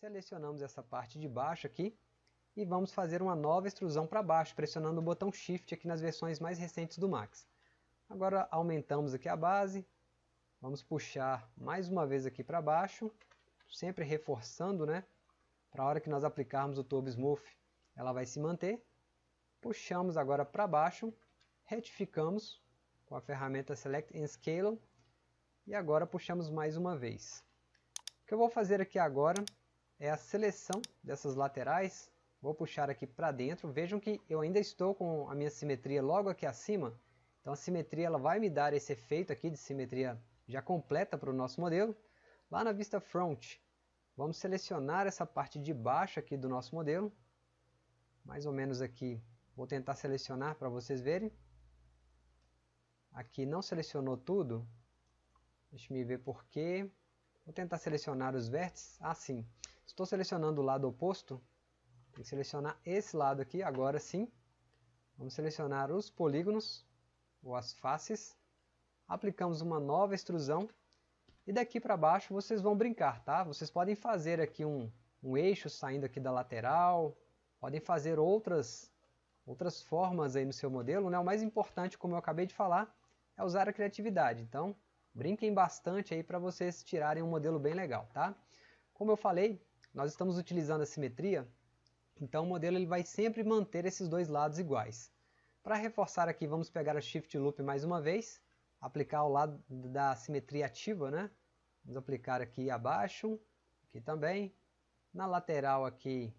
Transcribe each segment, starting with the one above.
Selecionamos essa parte de baixo aqui e vamos fazer uma nova extrusão para baixo, pressionando o botão Shift aqui nas versões mais recentes do Max. Agora aumentamos aqui a base, vamos puxar mais uma vez aqui para baixo, sempre reforçando, né? Para a hora que nós aplicarmos o Turbo Smooth, ela vai se manter. Puxamos agora para baixo, retificamos com a ferramenta Select and Scale e agora puxamos mais uma vez. O que eu vou fazer aqui agora é a seleção dessas laterais. Vou puxar aqui para dentro. Vejam que eu ainda estou com a minha simetria logo aqui acima. Então a simetria ela vai me dar esse efeito aqui de simetria já completa para o nosso modelo. Lá na vista front, vamos selecionar essa parte de baixo aqui do nosso modelo. Mais ou menos aqui, vou tentar selecionar para vocês verem. Aqui não selecionou tudo, Deixa eu ver por quê. Vou tentar selecionar os vértices. Ah, sim. Estou selecionando o lado oposto. Tem que selecionar esse lado aqui, agora sim. Vamos selecionar os polígonos, ou as faces. Aplicamos uma nova extrusão. E daqui para baixo vocês vão brincar, tá? Vocês podem fazer aqui um, um eixo saindo aqui da lateral. Podem fazer outras, outras formas aí no seu modelo. Né? O mais importante, como eu acabei de falar, é usar a criatividade. Então, Brinquem bastante aí para vocês tirarem um modelo bem legal, tá? Como eu falei, nós estamos utilizando a simetria, então o modelo ele vai sempre manter esses dois lados iguais. Para reforçar aqui, vamos pegar a Shift Loop mais uma vez, aplicar ao lado da simetria ativa, né? Vamos aplicar aqui abaixo, aqui também. Na lateral aqui,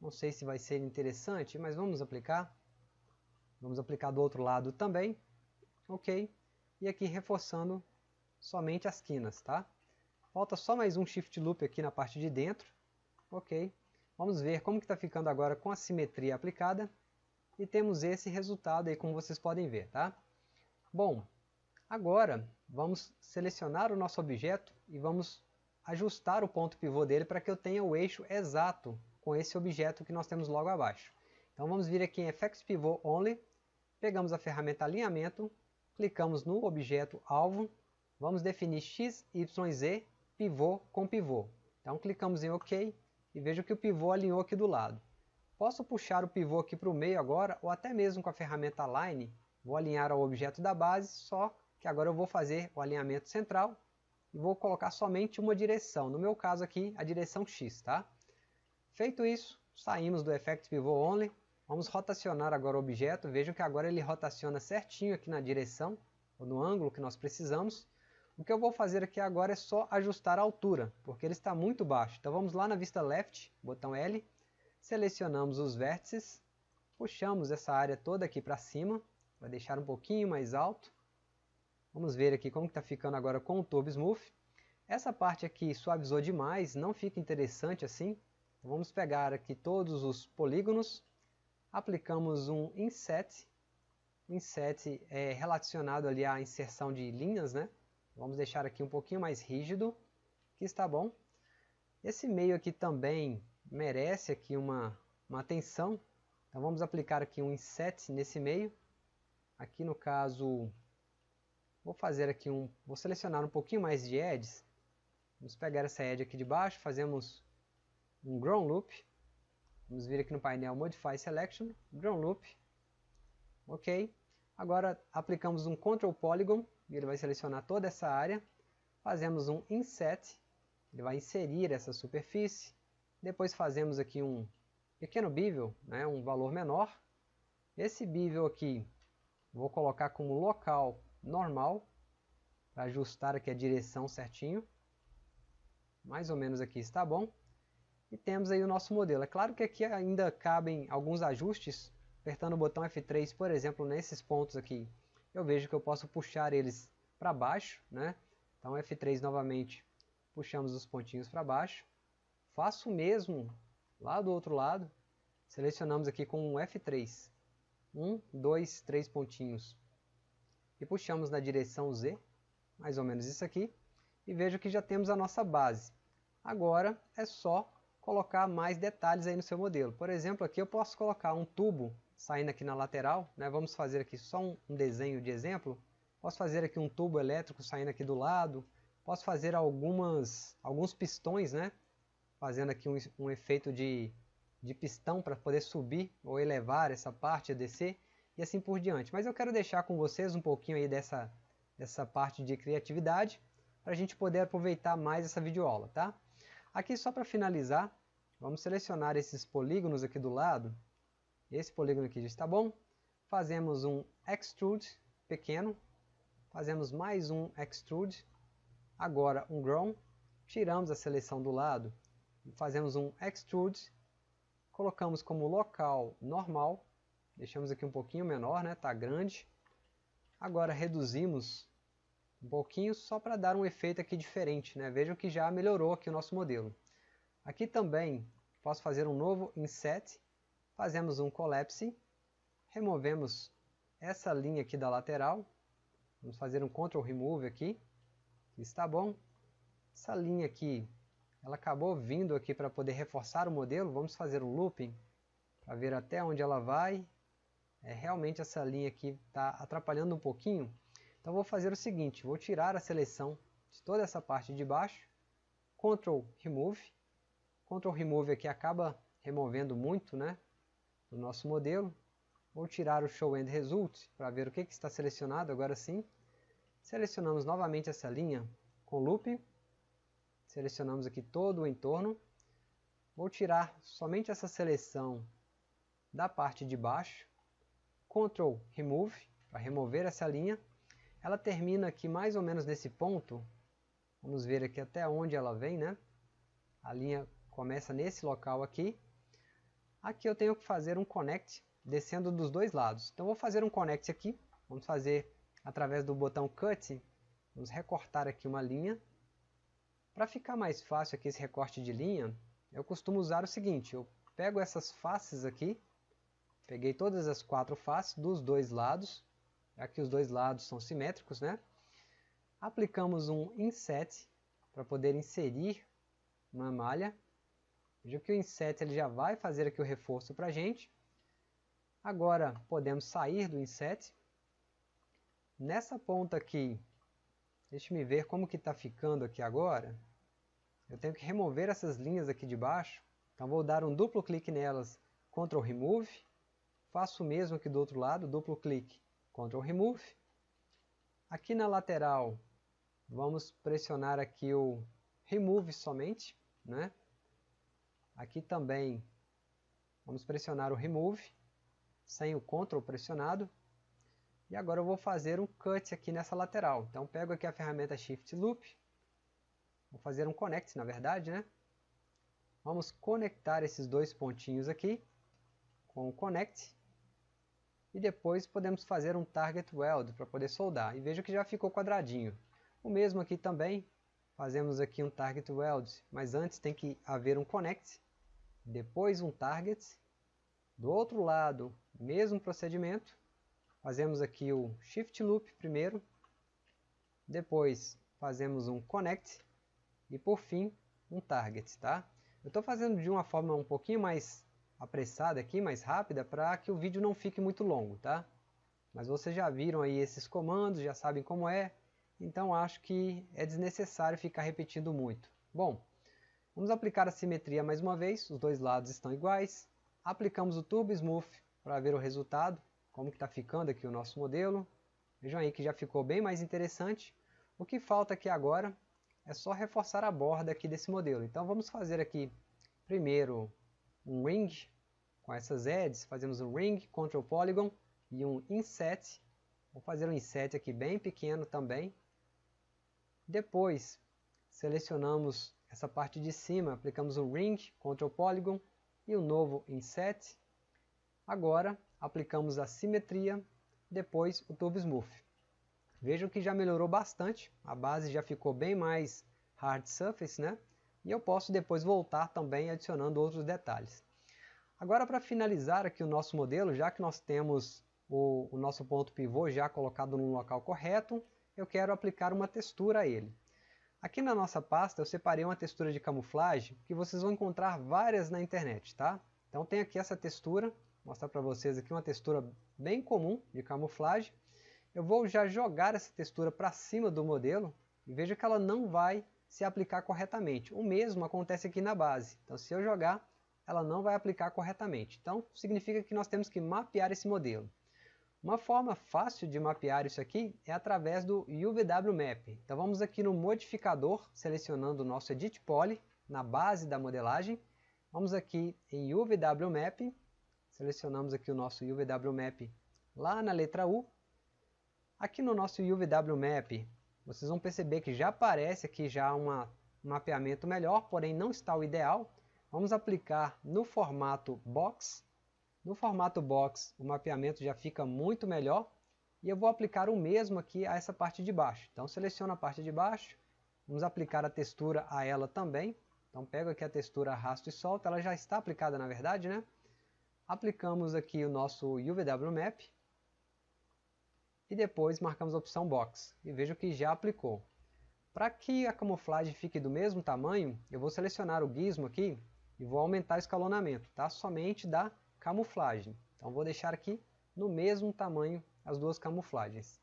não sei se vai ser interessante, mas vamos aplicar. Vamos aplicar do outro lado também. Ok. E aqui reforçando somente as quinas, tá? Falta só mais um Shift Loop aqui na parte de dentro. Ok. Vamos ver como está ficando agora com a simetria aplicada. E temos esse resultado aí, como vocês podem ver, tá? Bom, agora vamos selecionar o nosso objeto e vamos ajustar o ponto pivô dele para que eu tenha o eixo exato com esse objeto que nós temos logo abaixo. Então vamos vir aqui em Effects Pivot Only, pegamos a ferramenta Alinhamento, clicamos no objeto alvo Vamos definir x, y, z, pivô com pivô. Então clicamos em OK e vejo que o pivô alinhou aqui do lado. Posso puxar o pivô aqui para o meio agora, ou até mesmo com a ferramenta Align, vou alinhar ao objeto da base, só que agora eu vou fazer o alinhamento central e vou colocar somente uma direção, no meu caso aqui a direção X. Tá? Feito isso, saímos do Effect Pivot Only, vamos rotacionar agora o objeto, vejam que agora ele rotaciona certinho aqui na direção, ou no ângulo que nós precisamos, o que eu vou fazer aqui agora é só ajustar a altura, porque ele está muito baixo. Então vamos lá na vista left, botão L, selecionamos os vértices, puxamos essa área toda aqui para cima, vai deixar um pouquinho mais alto. Vamos ver aqui como está ficando agora com o Turbo Smooth. Essa parte aqui suavizou demais, não fica interessante assim. Então vamos pegar aqui todos os polígonos, aplicamos um Inset. Inset é relacionado ali à inserção de linhas, né? Vamos deixar aqui um pouquinho mais rígido, que está bom. Esse meio aqui também merece aqui uma, uma atenção. Então vamos aplicar aqui um inset nesse meio. Aqui no caso, vou fazer aqui um, vou selecionar um pouquinho mais de edges. Vamos pegar essa edge aqui de baixo, fazemos um Ground Loop. Vamos vir aqui no painel Modify Selection, Ground Loop. Ok. Agora aplicamos um Control Polygon e ele vai selecionar toda essa área. Fazemos um Inset, ele vai inserir essa superfície. Depois fazemos aqui um pequeno bevel, né, um valor menor. Esse bevel aqui, vou colocar como local normal, para ajustar aqui a direção certinho. Mais ou menos aqui está bom. E temos aí o nosso modelo. É claro que aqui ainda cabem alguns ajustes. Apertando o botão F3, por exemplo, nesses pontos aqui, eu vejo que eu posso puxar eles para baixo, né? Então F3 novamente, puxamos os pontinhos para baixo. Faço o mesmo lá do outro lado, selecionamos aqui com um F3. Um, dois, três pontinhos. E puxamos na direção Z, mais ou menos isso aqui. E vejo que já temos a nossa base. Agora é só colocar mais detalhes aí no seu modelo. Por exemplo, aqui eu posso colocar um tubo saindo aqui na lateral, né? vamos fazer aqui só um, um desenho de exemplo, posso fazer aqui um tubo elétrico saindo aqui do lado, posso fazer algumas, alguns pistões, né? fazendo aqui um, um efeito de, de pistão para poder subir ou elevar essa parte, descer e assim por diante. Mas eu quero deixar com vocês um pouquinho aí dessa, dessa parte de criatividade para a gente poder aproveitar mais essa videoaula, tá? Aqui só para finalizar, vamos selecionar esses polígonos aqui do lado. Esse polígono aqui já está bom. Fazemos um extrude pequeno. Fazemos mais um extrude. Agora um grown. Tiramos a seleção do lado fazemos um extrude, colocamos como local normal, deixamos aqui um pouquinho menor, né? Tá grande. Agora reduzimos um pouquinho só para dar um efeito aqui diferente, né? Vejam que já melhorou aqui o nosso modelo. Aqui também posso fazer um novo inset, fazemos um collapse, removemos essa linha aqui da lateral, vamos fazer um Ctrl Remove aqui, está bom. Essa linha aqui ela acabou vindo aqui para poder reforçar o modelo. Vamos fazer um looping para ver até onde ela vai. É, realmente essa linha aqui está atrapalhando um pouquinho. Então vou fazer o seguinte, vou tirar a seleção de toda essa parte de baixo, Ctrl Remove. Ctrl Remove aqui acaba removendo muito né, do nosso modelo. Vou tirar o Show End Result para ver o que, que está selecionado agora sim. Selecionamos novamente essa linha com Looping Selecionamos aqui todo o entorno. Vou tirar somente essa seleção da parte de baixo. Ctrl Remove, para remover essa linha. Ela termina aqui mais ou menos nesse ponto. Vamos ver aqui até onde ela vem, né? A linha começa nesse local aqui. Aqui eu tenho que fazer um connect descendo dos dois lados. Então vou fazer um connect aqui. Vamos fazer através do botão Cut. Vamos recortar aqui uma linha. Para ficar mais fácil aqui esse recorte de linha, eu costumo usar o seguinte, eu pego essas faces aqui, peguei todas as quatro faces dos dois lados, aqui os dois lados são simétricos, né? Aplicamos um inset para poder inserir uma malha. Veja que o inset ele já vai fazer aqui o reforço para a gente. Agora podemos sair do inset. Nessa ponta aqui, deixe me ver como que está ficando aqui agora eu tenho que remover essas linhas aqui de baixo. Então vou dar um duplo clique nelas, Ctrl Remove. Faço o mesmo aqui do outro lado, duplo clique, Ctrl Remove. Aqui na lateral, vamos pressionar aqui o Remove somente. Né? Aqui também, vamos pressionar o Remove, sem o Ctrl pressionado. E agora eu vou fazer um cut aqui nessa lateral. Então pego aqui a ferramenta Shift Loop, Vou fazer um connect, na verdade, né? Vamos conectar esses dois pontinhos aqui com o connect. E depois podemos fazer um target weld para poder soldar. E veja que já ficou quadradinho. O mesmo aqui também. Fazemos aqui um target weld, mas antes tem que haver um connect. Depois um target. Do outro lado, mesmo procedimento. Fazemos aqui o shift loop primeiro. Depois fazemos um connect e por fim um target, tá? Eu estou fazendo de uma forma um pouquinho mais apressada aqui, mais rápida, para que o vídeo não fique muito longo, tá? Mas vocês já viram aí esses comandos, já sabem como é, então acho que é desnecessário ficar repetindo muito. Bom, vamos aplicar a simetria mais uma vez, os dois lados estão iguais. Aplicamos o Turbo Smooth para ver o resultado, como está ficando aqui o nosso modelo. Vejam aí que já ficou bem mais interessante. O que falta aqui agora é só reforçar a borda aqui desse modelo. Então vamos fazer aqui primeiro um ring com essas edges, fazemos um ring, Ctrl Polygon e um inset. Vou fazer um inset aqui bem pequeno também. Depois selecionamos essa parte de cima, aplicamos um ring, Ctrl Polygon e um novo inset. Agora aplicamos a simetria, depois o Turbo Smooth. Vejam que já melhorou bastante, a base já ficou bem mais hard surface, né? E eu posso depois voltar também adicionando outros detalhes. Agora para finalizar aqui o nosso modelo, já que nós temos o, o nosso ponto pivô já colocado no local correto, eu quero aplicar uma textura a ele. Aqui na nossa pasta eu separei uma textura de camuflagem que vocês vão encontrar várias na internet, tá? Então tem aqui essa textura, vou mostrar para vocês aqui uma textura bem comum de camuflagem. Eu vou já jogar essa textura para cima do modelo e veja que ela não vai se aplicar corretamente. O mesmo acontece aqui na base. Então, se eu jogar, ela não vai aplicar corretamente. Então, significa que nós temos que mapear esse modelo. Uma forma fácil de mapear isso aqui é através do UVW Então vamos aqui no modificador, selecionando o nosso Edit Poly, na base da modelagem. Vamos aqui em UVW Map, selecionamos aqui o nosso UVW Map lá na letra U. Aqui no nosso UVW Map, vocês vão perceber que já aparece aqui já um mapeamento melhor, porém não está o ideal. Vamos aplicar no formato Box, no formato box, o mapeamento já fica muito melhor e eu vou aplicar o mesmo aqui a essa parte de baixo. Então seleciono a parte de baixo, vamos aplicar a textura a ela também. Então pego aqui a textura, arrasto e solto, ela já está aplicada na verdade, né? Aplicamos aqui o nosso UVW Map e depois marcamos a opção Box e vejo que já aplicou. Para que a camuflagem fique do mesmo tamanho, eu vou selecionar o gizmo aqui e vou aumentar o escalonamento, tá? Somente da camuflagem. Então vou deixar aqui no mesmo tamanho as duas camuflagens.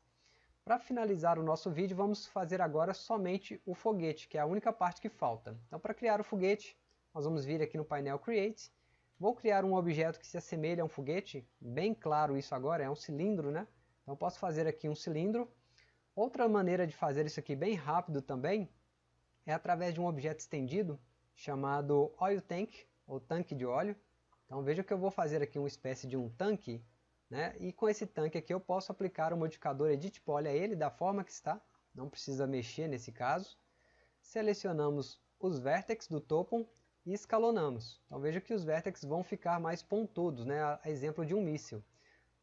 Para finalizar o nosso vídeo, vamos fazer agora somente o foguete, que é a única parte que falta. Então para criar o foguete, nós vamos vir aqui no painel Create. Vou criar um objeto que se assemelha a um foguete, bem claro isso agora, é um cilindro, né? Então posso fazer aqui um cilindro. Outra maneira de fazer isso aqui bem rápido também, é através de um objeto estendido, chamado Oil Tank, ou tanque de óleo. Então veja que eu vou fazer aqui uma espécie de um tanque, né? e com esse tanque aqui eu posso aplicar o modificador Edit Poly a ele da forma que está, não precisa mexer nesse caso. Selecionamos os vértices do topo e escalonamos. Então veja que os vértices vão ficar mais pontudos, né? a exemplo de um míssil.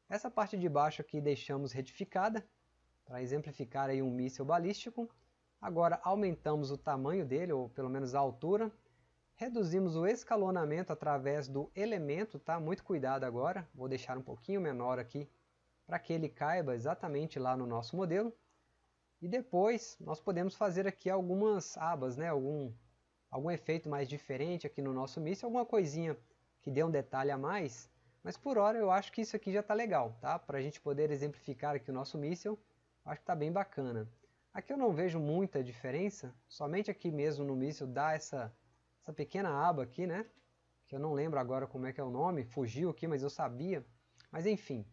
Essa parte de baixo aqui deixamos retificada, para exemplificar aí um míssil balístico. Agora aumentamos o tamanho dele, ou pelo menos a altura, Reduzimos o escalonamento através do elemento, tá? Muito cuidado agora, vou deixar um pouquinho menor aqui para que ele caiba exatamente lá no nosso modelo. E depois nós podemos fazer aqui algumas abas, né? Algum, algum efeito mais diferente aqui no nosso míssil, alguma coisinha que dê um detalhe a mais. Mas por hora eu acho que isso aqui já está legal, tá? Para a gente poder exemplificar aqui o nosso míssil, acho que está bem bacana. Aqui eu não vejo muita diferença, somente aqui mesmo no míssil dá essa essa pequena aba aqui, né? Que eu não lembro agora como é que é o nome, fugiu aqui, mas eu sabia. Mas enfim,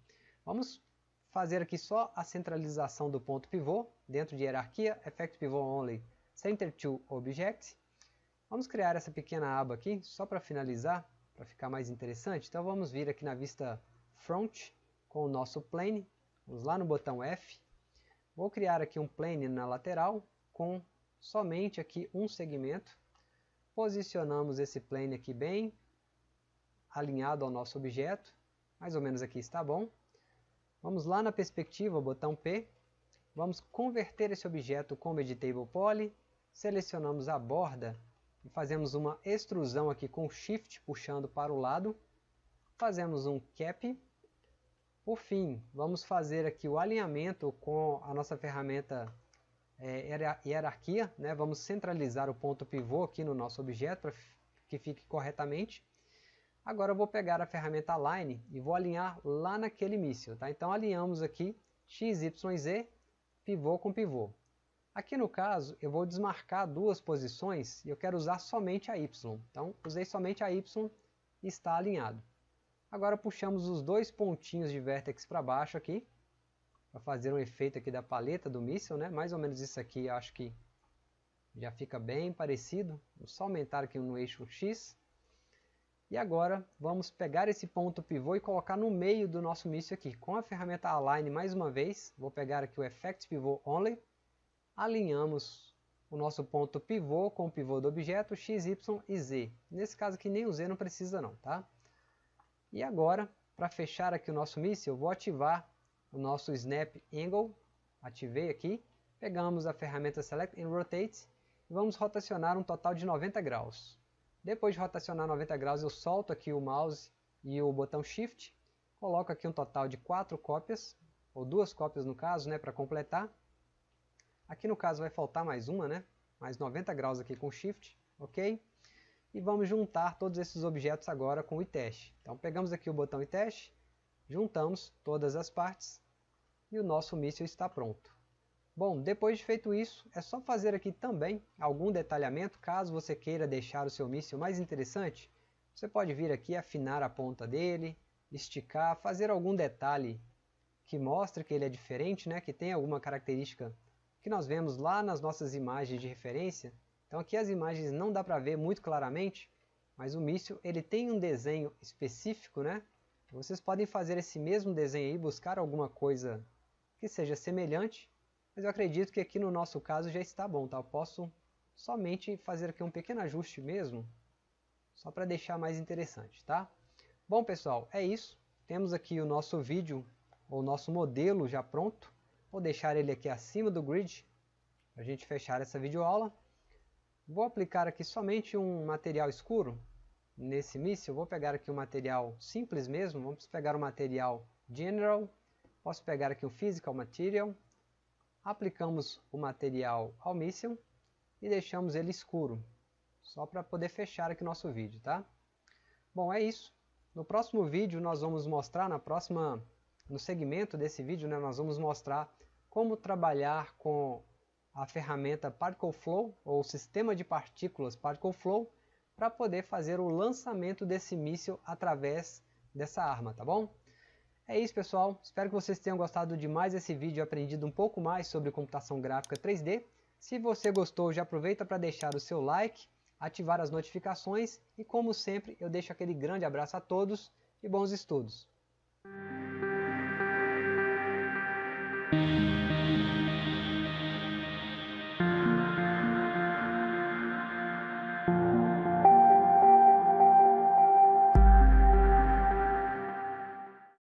vamos fazer aqui só a centralização do ponto pivô dentro de hierarquia, effect pivot only, center to object. Vamos criar essa pequena aba aqui, só para finalizar, para ficar mais interessante. Então vamos vir aqui na vista front com o nosso plane, vamos lá no botão F. Vou criar aqui um plane na lateral com somente aqui um segmento Posicionamos esse plane aqui bem alinhado ao nosso objeto. Mais ou menos aqui está bom. Vamos lá na perspectiva, botão P. Vamos converter esse objeto como Editable Poly. Selecionamos a borda e fazemos uma extrusão aqui com Shift puxando para o lado. Fazemos um Cap. Por fim, vamos fazer aqui o alinhamento com a nossa ferramenta é, hierarquia, né? vamos centralizar o ponto pivô aqui no nosso objeto para que fique corretamente. Agora eu vou pegar a ferramenta Align e vou alinhar lá naquele míssil. Tá? Então alinhamos aqui x, y, z, pivô com pivô. Aqui no caso eu vou desmarcar duas posições e eu quero usar somente a y. Então usei somente a y e está alinhado. Agora puxamos os dois pontinhos de vértex para baixo aqui para fazer um efeito aqui da paleta do míssil, né? Mais ou menos isso aqui, acho que já fica bem parecido. Vou só aumentar aqui no eixo X. E agora vamos pegar esse ponto pivô e colocar no meio do nosso míssil aqui. Com a ferramenta Align mais uma vez, vou pegar aqui o Effect Pivot Only. Alinhamos o nosso ponto pivô com o pivô do objeto X, Y e Z. Nesse caso aqui nem o Z não precisa não, tá? E agora, para fechar aqui o nosso míssil, eu vou ativar o nosso Snap Angle, ativei aqui, pegamos a ferramenta Select and Rotate e vamos rotacionar um total de 90 graus. Depois de rotacionar 90 graus, eu solto aqui o mouse e o botão Shift, coloco aqui um total de 4 cópias, ou duas cópias no caso, né, para completar. Aqui no caso vai faltar mais uma, né, mais 90 graus aqui com Shift, ok? E vamos juntar todos esses objetos agora com o iTest. Então pegamos aqui o botão iTest, Juntamos todas as partes e o nosso míssil está pronto. Bom, depois de feito isso, é só fazer aqui também algum detalhamento, caso você queira deixar o seu míssil mais interessante. Você pode vir aqui afinar a ponta dele, esticar, fazer algum detalhe que mostre que ele é diferente, né, que tem alguma característica que nós vemos lá nas nossas imagens de referência. Então aqui as imagens não dá para ver muito claramente, mas o míssil ele tem um desenho específico, né? Vocês podem fazer esse mesmo desenho aí, buscar alguma coisa que seja semelhante mas eu acredito que aqui no nosso caso já está bom, tá? Eu posso somente fazer aqui um pequeno ajuste mesmo, só para deixar mais interessante, tá? Bom pessoal, é isso. Temos aqui o nosso vídeo, o nosso modelo já pronto. Vou deixar ele aqui acima do grid, para a gente fechar essa videoaula. Vou aplicar aqui somente um material escuro nesse míssil. Vou pegar aqui um material simples mesmo, vamos pegar o material General. Posso pegar aqui o Physical Material, aplicamos o material ao míssil e deixamos ele escuro, só para poder fechar aqui nosso vídeo, tá? Bom, é isso. No próximo vídeo nós vamos mostrar, na próxima, no segmento desse vídeo, né, nós vamos mostrar como trabalhar com a ferramenta Particle Flow, ou sistema de partículas Particle Flow, para poder fazer o lançamento desse míssil através dessa arma, tá bom? É isso pessoal, espero que vocês tenham gostado de mais esse vídeo e aprendido um pouco mais sobre computação gráfica 3D. Se você gostou, já aproveita para deixar o seu like, ativar as notificações e como sempre eu deixo aquele grande abraço a todos e bons estudos.